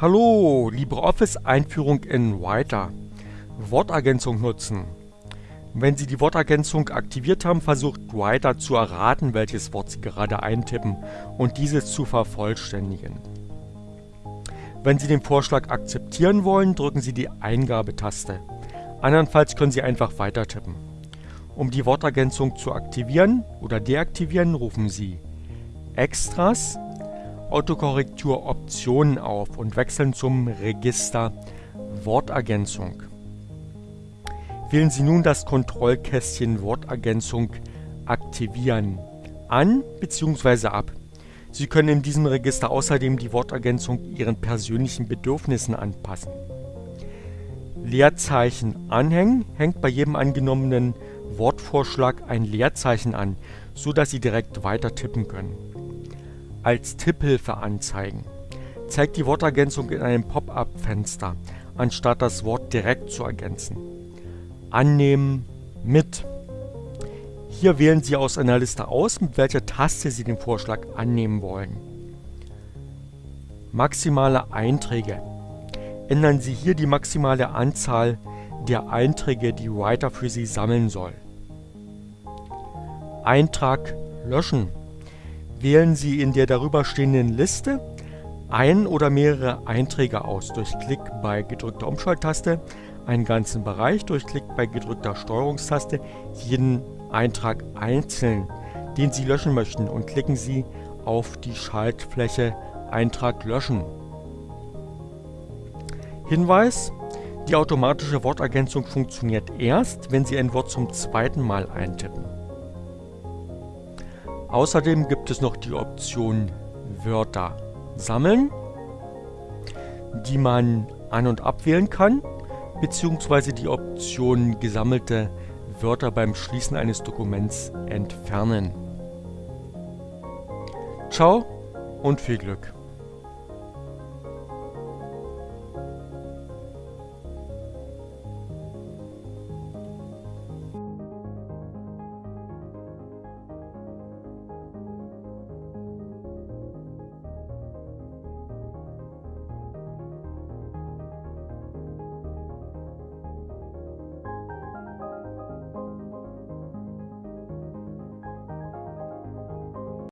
Hallo, LibreOffice Einführung in Writer. Wortergänzung nutzen. Wenn Sie die Wortergänzung aktiviert haben, versucht Writer zu erraten, welches Wort Sie gerade eintippen und dieses zu vervollständigen. Wenn Sie den Vorschlag akzeptieren wollen, drücken Sie die Eingabetaste. Andernfalls können Sie einfach weiter tippen. Um die Wortergänzung zu aktivieren oder deaktivieren, rufen Sie Extras Autokorrektur Optionen auf und wechseln zum Register Wortergänzung. Wählen Sie nun das Kontrollkästchen Wortergänzung aktivieren an bzw. ab. Sie können in diesem Register außerdem die Wortergänzung Ihren persönlichen Bedürfnissen anpassen. Leerzeichen anhängen hängt bei jedem angenommenen Wortvorschlag ein Leerzeichen an, so dass Sie direkt weiter tippen können als Tipphilfe anzeigen. Zeigt die Wortergänzung in einem Pop-up-Fenster, anstatt das Wort direkt zu ergänzen. Annehmen mit. Hier wählen Sie aus einer Liste aus, mit welcher Taste Sie den Vorschlag annehmen wollen. Maximale Einträge. Ändern Sie hier die maximale Anzahl der Einträge, die Writer für Sie sammeln soll. Eintrag löschen wählen Sie in der darüberstehenden Liste ein oder mehrere Einträge aus durch Klick bei gedrückter Umschalttaste, einen ganzen Bereich durch Klick bei gedrückter Steuerungstaste, jeden Eintrag einzeln, den Sie löschen möchten und klicken Sie auf die Schaltfläche Eintrag löschen. Hinweis, die automatische Wortergänzung funktioniert erst, wenn Sie ein Wort zum zweiten Mal eintippen. Außerdem gibt es noch die Option Wörter sammeln, die man an- und abwählen kann, beziehungsweise die Option gesammelte Wörter beim Schließen eines Dokuments entfernen. Ciao und viel Glück!